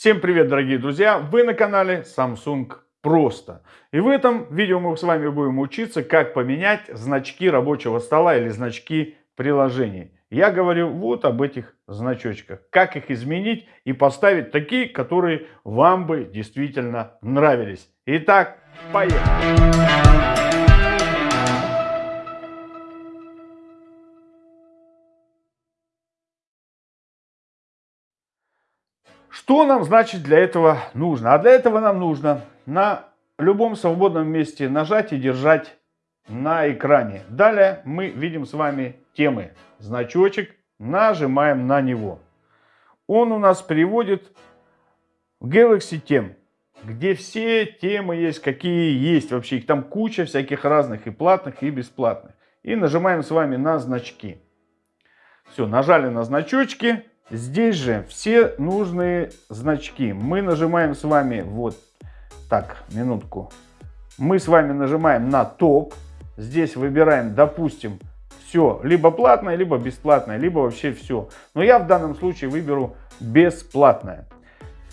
Всем привет, дорогие друзья! Вы на канале Samsung Просто. И в этом видео мы с вами будем учиться, как поменять значки рабочего стола или значки приложений. Я говорю вот об этих значочках. Как их изменить и поставить такие, которые вам бы действительно нравились. Итак, поехали! Что нам, значит, для этого нужно? А для этого нам нужно на любом свободном месте нажать и держать на экране. Далее мы видим с вами темы. Значочек, нажимаем на него. Он у нас приводит в Galaxy тем, где все темы есть, какие есть вообще. Их там куча всяких разных, и платных, и бесплатных. И нажимаем с вами на значки. Все, нажали на значочки. Здесь же все нужные значки. Мы нажимаем с вами, вот так, минутку. Мы с вами нажимаем на топ. Здесь выбираем, допустим, все, либо платное, либо бесплатное, либо вообще все. Но я в данном случае выберу бесплатное.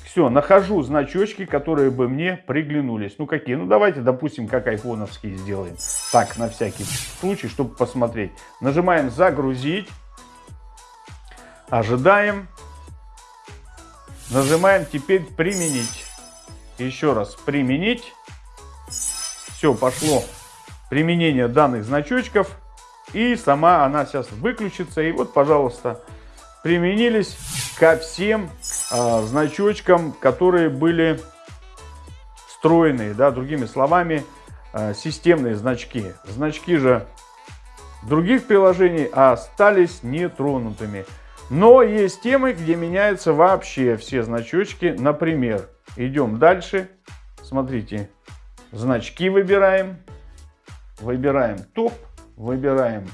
Все, нахожу значочки, которые бы мне приглянулись. Ну какие? Ну давайте, допустим, как айфоновские сделаем. Так, на всякий случай, чтобы посмотреть. Нажимаем загрузить. Ожидаем. Нажимаем теперь применить. Еще раз применить. Все, пошло применение данных значочков. И сама она сейчас выключится. И вот, пожалуйста, применились ко всем э, значочкам, которые были встроенные. Да, другими словами, э, системные значки. Значки же других приложений остались нетронутыми. Но есть темы, где меняются вообще все значочки. Например, идем дальше. Смотрите, значки выбираем. Выбираем топ, выбираем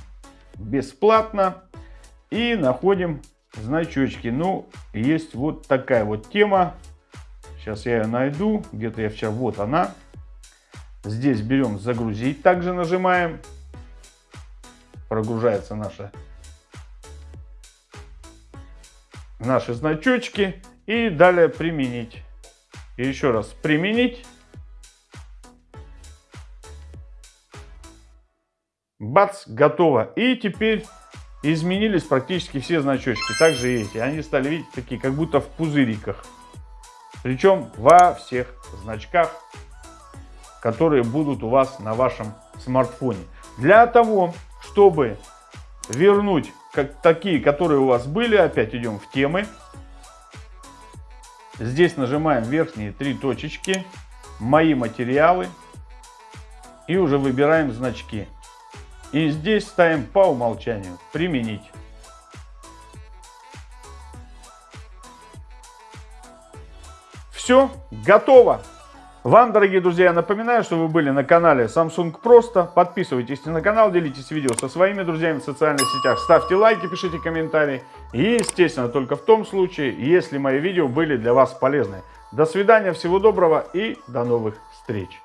бесплатно и находим значочки. Ну, есть вот такая вот тема. Сейчас я ее найду. Где-то я вчера, вот она. Здесь берем загрузить, также нажимаем. Прогружается наша наши значочки и далее применить. И еще раз применить. Бац, готово. И теперь изменились практически все значочки. Также эти. Они стали, видите, такие, как будто в пузыриках. Причем во всех значках, которые будут у вас на вашем смартфоне. Для того, чтобы вернуть как, такие, которые у вас были. Опять идем в темы. Здесь нажимаем верхние три точечки. Мои материалы. И уже выбираем значки. И здесь ставим по умолчанию. Применить. Все, готово. Вам, дорогие друзья, я напоминаю, что вы были на канале Samsung Просто. Подписывайтесь на канал, делитесь видео со своими друзьями в социальных сетях, ставьте лайки, пишите комментарии. И, естественно, только в том случае, если мои видео были для вас полезны. До свидания, всего доброго и до новых встреч.